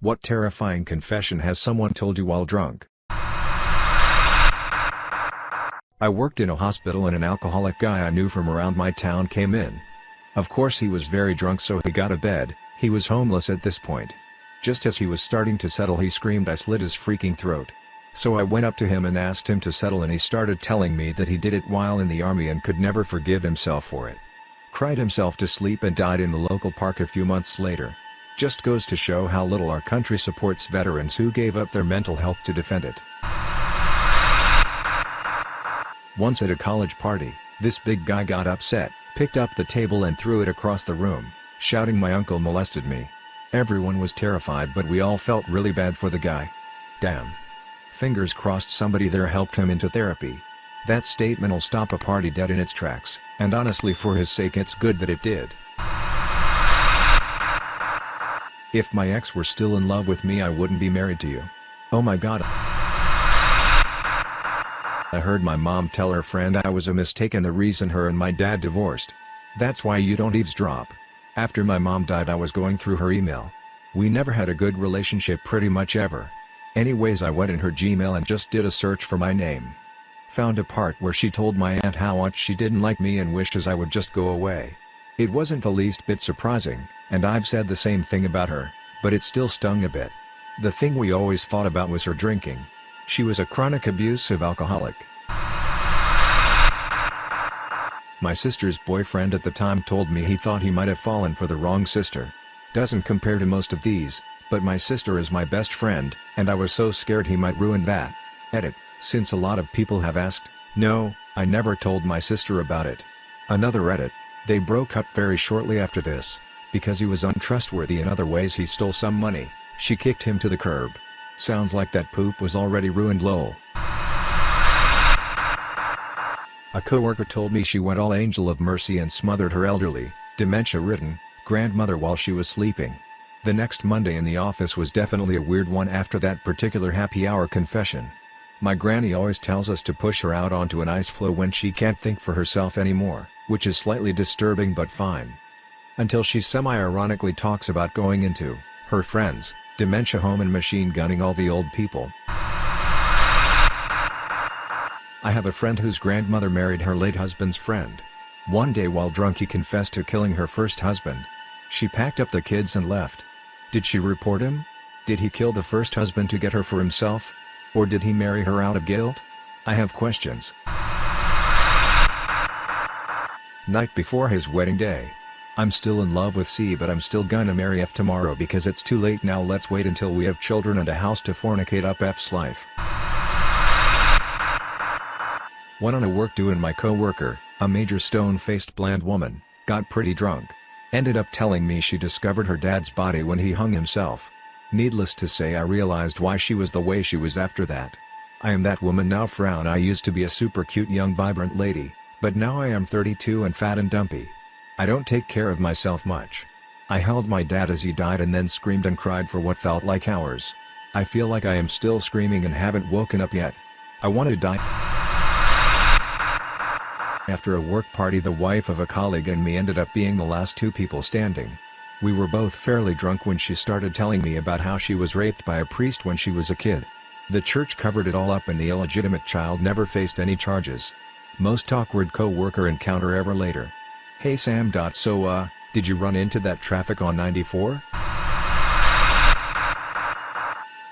What terrifying confession has someone told you while drunk? I worked in a hospital and an alcoholic guy I knew from around my town came in. Of course he was very drunk so he got a bed, he was homeless at this point. Just as he was starting to settle he screamed I slit his freaking throat. So I went up to him and asked him to settle and he started telling me that he did it while in the army and could never forgive himself for it. Cried himself to sleep and died in the local park a few months later. Just goes to show how little our country supports veterans who gave up their mental health to defend it. Once at a college party, this big guy got upset, picked up the table and threw it across the room, shouting my uncle molested me. Everyone was terrified but we all felt really bad for the guy. Damn. Fingers crossed somebody there helped him into therapy. That statement'll stop a party dead in its tracks, and honestly for his sake it's good that it did. If my ex were still in love with me I wouldn't be married to you. Oh my god. I heard my mom tell her friend I was a mistake and the reason her and my dad divorced. That's why you don't eavesdrop. After my mom died I was going through her email. We never had a good relationship pretty much ever. Anyways I went in her Gmail and just did a search for my name. Found a part where she told my aunt how much she didn't like me and wishes I would just go away. It wasn't the least bit surprising, and I've said the same thing about her, but it still stung a bit. The thing we always fought about was her drinking. She was a chronic abusive alcoholic. My sister's boyfriend at the time told me he thought he might have fallen for the wrong sister. Doesn't compare to most of these, but my sister is my best friend, and I was so scared he might ruin that. Edit, since a lot of people have asked, no, I never told my sister about it. Another edit, they broke up very shortly after this, because he was untrustworthy in other ways he stole some money, she kicked him to the curb. Sounds like that poop was already ruined lol. A coworker told me she went all angel of mercy and smothered her elderly, dementia-ridden, grandmother while she was sleeping. The next Monday in the office was definitely a weird one after that particular happy hour confession. My granny always tells us to push her out onto an ice floe when she can't think for herself anymore, which is slightly disturbing but fine. Until she semi-ironically talks about going into, her friends, dementia home and machine gunning all the old people. I have a friend whose grandmother married her late husband's friend. One day while drunk he confessed to killing her first husband. She packed up the kids and left. Did she report him? Did he kill the first husband to get her for himself? Or did he marry her out of guilt? I have questions. Night before his wedding day. I'm still in love with C but I'm still gonna marry F tomorrow because it's too late now let's wait until we have children and a house to fornicate up F's life. Went on a work do and my co-worker, a major stone-faced bland woman, got pretty drunk. Ended up telling me she discovered her dad's body when he hung himself. Needless to say I realized why she was the way she was after that. I am that woman now frown I used to be a super cute young vibrant lady, but now I am 32 and fat and dumpy. I don't take care of myself much. I held my dad as he died and then screamed and cried for what felt like hours. I feel like I am still screaming and haven't woken up yet. I want to die. After a work party the wife of a colleague and me ended up being the last two people standing. We were both fairly drunk when she started telling me about how she was raped by a priest when she was a kid. The church covered it all up and the illegitimate child never faced any charges. Most awkward co-worker encounter ever later. Hey Sam. So uh, did you run into that traffic on 94?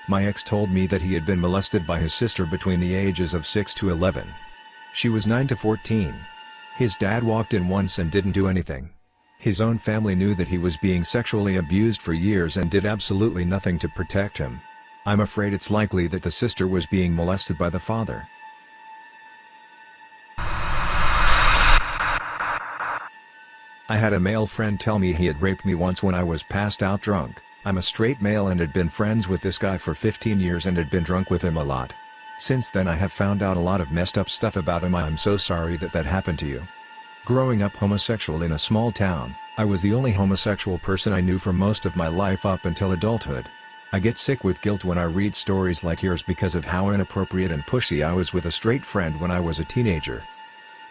My ex told me that he had been molested by his sister between the ages of 6 to 11. She was 9 to 14. His dad walked in once and didn't do anything. His own family knew that he was being sexually abused for years and did absolutely nothing to protect him. I'm afraid it's likely that the sister was being molested by the father. I had a male friend tell me he had raped me once when I was passed out drunk. I'm a straight male and had been friends with this guy for 15 years and had been drunk with him a lot. Since then I have found out a lot of messed up stuff about him I'm so sorry that that happened to you. Growing up homosexual in a small town, I was the only homosexual person I knew for most of my life up until adulthood. I get sick with guilt when I read stories like yours because of how inappropriate and pushy I was with a straight friend when I was a teenager.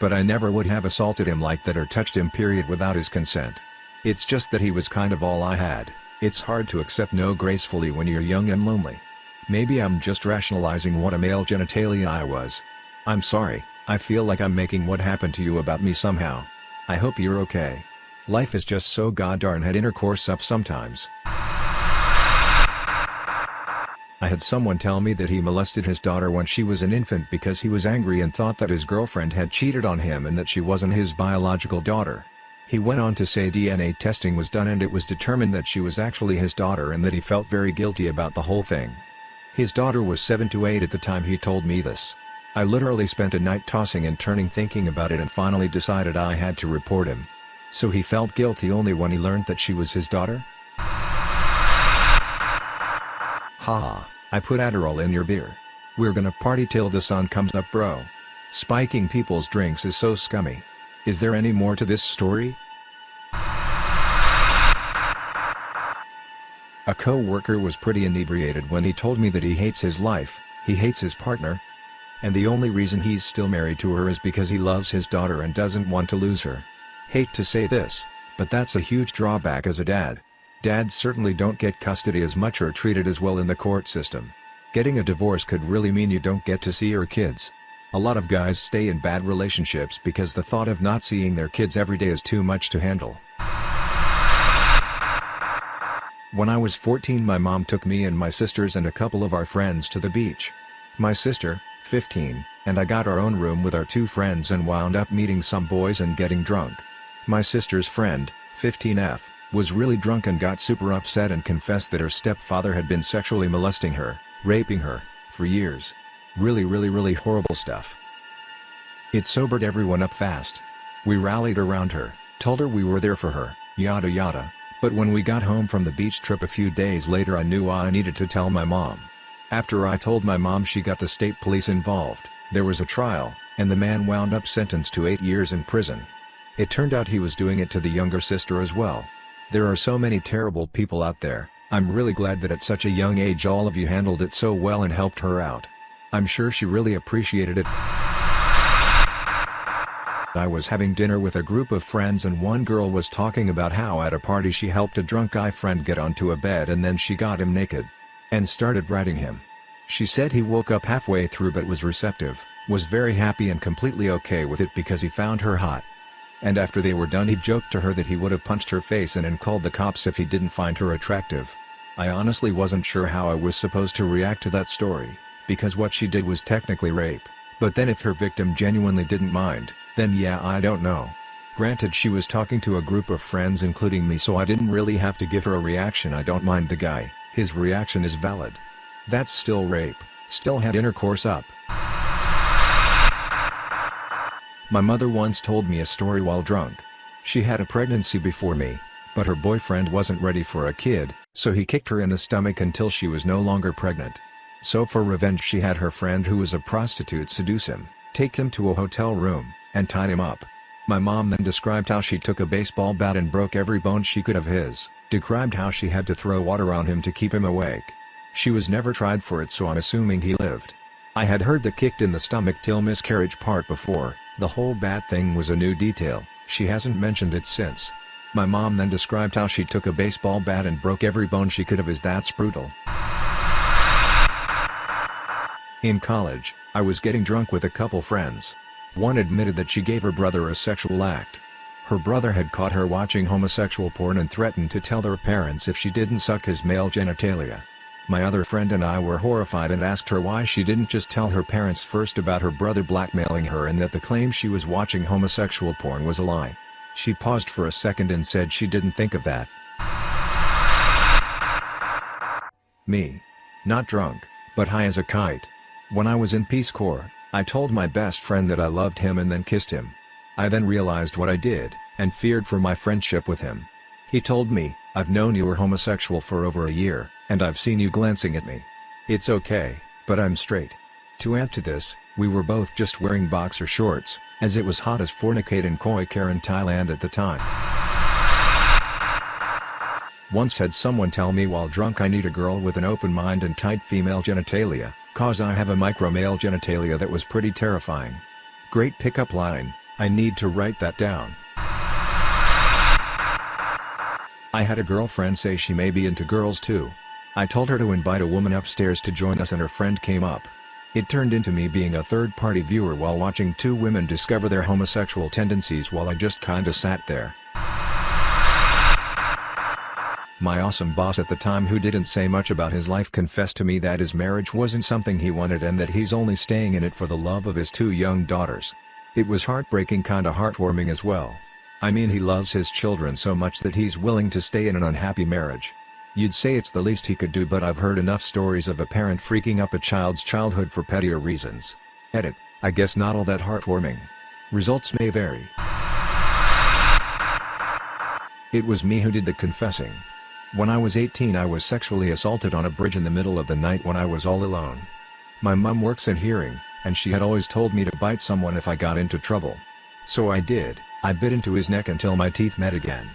But I never would have assaulted him like that or touched him period without his consent. It's just that he was kind of all I had. It's hard to accept no gracefully when you're young and lonely. Maybe I'm just rationalizing what a male genitalia I was. I'm sorry, I feel like I'm making what happened to you about me somehow. I hope you're okay. Life is just so goddarn had intercourse up sometimes. I had someone tell me that he molested his daughter when she was an infant because he was angry and thought that his girlfriend had cheated on him and that she wasn't his biological daughter. He went on to say DNA testing was done and it was determined that she was actually his daughter and that he felt very guilty about the whole thing. His daughter was 7 to 8 at the time he told me this. I literally spent a night tossing and turning thinking about it and finally decided I had to report him. So he felt guilty only when he learned that she was his daughter? Ha, I put Adderall in your beer. We're gonna party till the sun comes up bro. Spiking people's drinks is so scummy. Is there any more to this story? A co-worker was pretty inebriated when he told me that he hates his life, he hates his partner, and the only reason he's still married to her is because he loves his daughter and doesn't want to lose her. Hate to say this, but that's a huge drawback as a dad. Dads certainly don't get custody as much or treated as well in the court system. Getting a divorce could really mean you don't get to see your kids. A lot of guys stay in bad relationships because the thought of not seeing their kids every day is too much to handle. When I was 14 my mom took me and my sisters and a couple of our friends to the beach. My sister, 15, and I got our own room with our two friends and wound up meeting some boys and getting drunk. My sister's friend, 15F, was really drunk and got super upset and confessed that her stepfather had been sexually molesting her, raping her, for years. Really really really horrible stuff. It sobered everyone up fast. We rallied around her, told her we were there for her, yada yada, but when we got home from the beach trip a few days later I knew I needed to tell my mom. After I told my mom she got the state police involved, there was a trial, and the man wound up sentenced to 8 years in prison. It turned out he was doing it to the younger sister as well. There are so many terrible people out there, I'm really glad that at such a young age all of you handled it so well and helped her out. I'm sure she really appreciated it. I was having dinner with a group of friends and one girl was talking about how at a party she helped a drunk guy friend get onto a bed and then she got him naked. And started riding him. She said he woke up halfway through but was receptive, was very happy and completely okay with it because he found her hot. And after they were done he joked to her that he would have punched her face in and called the cops if he didn't find her attractive. I honestly wasn't sure how I was supposed to react to that story, because what she did was technically rape, but then if her victim genuinely didn't mind, then yeah I don't know. Granted she was talking to a group of friends including me so I didn't really have to give her a reaction I don't mind the guy, his reaction is valid. That's still rape, still had intercourse up. My mother once told me a story while drunk. She had a pregnancy before me, but her boyfriend wasn't ready for a kid, so he kicked her in the stomach until she was no longer pregnant. So for revenge she had her friend who was a prostitute seduce him, take him to a hotel room, and tied him up. My mom then described how she took a baseball bat and broke every bone she could of his, described how she had to throw water on him to keep him awake. She was never tried for it so I'm assuming he lived. I had heard the kicked in the stomach till miscarriage part before, the whole bat thing was a new detail, she hasn't mentioned it since. My mom then described how she took a baseball bat and broke every bone she could of is that's brutal. In college, I was getting drunk with a couple friends. One admitted that she gave her brother a sexual act. Her brother had caught her watching homosexual porn and threatened to tell their parents if she didn't suck his male genitalia. My other friend and I were horrified and asked her why she didn't just tell her parents first about her brother blackmailing her and that the claim she was watching homosexual porn was a lie. She paused for a second and said she didn't think of that. Me. Not drunk, but high as a kite. When I was in Peace Corps, I told my best friend that I loved him and then kissed him. I then realized what I did, and feared for my friendship with him. He told me, I've known you were homosexual for over a year, and I've seen you glancing at me. It's okay, but I'm straight. To add to this, we were both just wearing boxer shorts, as it was hot as fornicate in Khoi Karan Thailand at the time. Once had someone tell me while drunk I need a girl with an open mind and tight female genitalia, cause I have a micro male genitalia that was pretty terrifying. Great pickup line, I need to write that down. I had a girlfriend say she may be into girls too. I told her to invite a woman upstairs to join us and her friend came up. It turned into me being a third-party viewer while watching two women discover their homosexual tendencies while I just kinda sat there. My awesome boss at the time who didn't say much about his life confessed to me that his marriage wasn't something he wanted and that he's only staying in it for the love of his two young daughters. It was heartbreaking kinda heartwarming as well. I mean he loves his children so much that he's willing to stay in an unhappy marriage. You'd say it's the least he could do but I've heard enough stories of a parent freaking up a child's childhood for pettier reasons. Edit, I guess not all that heartwarming. Results may vary. It was me who did the confessing. When I was 18 I was sexually assaulted on a bridge in the middle of the night when I was all alone. My mum works in hearing, and she had always told me to bite someone if I got into trouble. So I did, I bit into his neck until my teeth met again.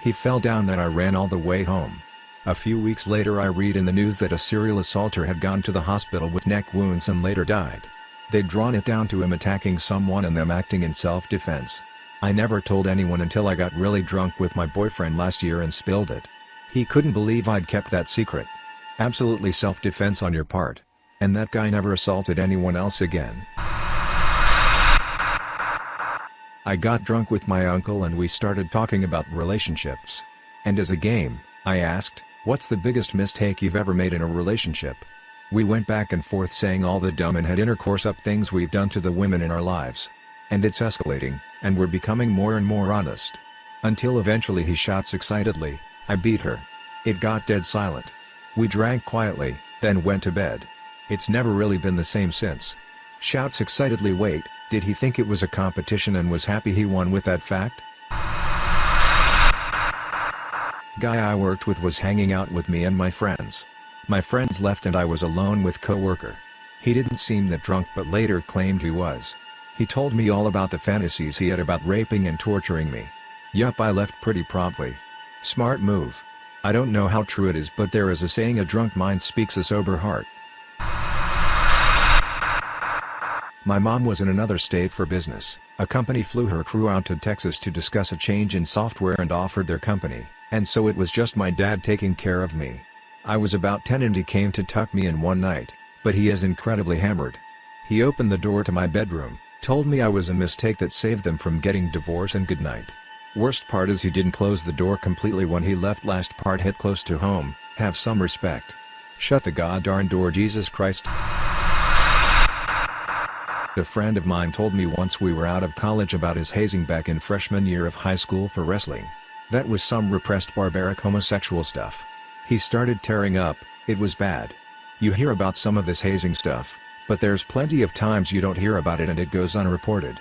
He fell down then I ran all the way home. A few weeks later I read in the news that a serial assaulter had gone to the hospital with neck wounds and later died. They'd drawn it down to him attacking someone and them acting in self-defense. I never told anyone until I got really drunk with my boyfriend last year and spilled it. He couldn't believe I'd kept that secret. Absolutely self-defense on your part. And that guy never assaulted anyone else again. I got drunk with my uncle and we started talking about relationships. And as a game, I asked, what's the biggest mistake you've ever made in a relationship? We went back and forth saying all the dumb and had intercourse up things we've done to the women in our lives. And it's escalating, and we're becoming more and more honest. Until eventually he shouts excitedly, I beat her. It got dead silent. We drank quietly, then went to bed. It's never really been the same since. Shouts excitedly wait, did he think it was a competition and was happy he won with that fact? Guy I worked with was hanging out with me and my friends. My friends left and I was alone with co-worker. He didn't seem that drunk but later claimed he was. He told me all about the fantasies he had about raping and torturing me. Yup I left pretty promptly. Smart move. I don't know how true it is but there is a saying a drunk mind speaks a sober heart. My mom was in another state for business. A company flew her crew out to Texas to discuss a change in software and offered their company, and so it was just my dad taking care of me. I was about 10 and he came to tuck me in one night, but he is incredibly hammered. He opened the door to my bedroom, told me I was a mistake that saved them from getting divorced and goodnight. Worst part is he didn't close the door completely when he left last part hit close to home, have some respect. Shut the goddarn door Jesus Christ. A friend of mine told me once we were out of college about his hazing back in freshman year of high school for wrestling. That was some repressed barbaric homosexual stuff. He started tearing up, it was bad. You hear about some of this hazing stuff, but there's plenty of times you don't hear about it and it goes unreported.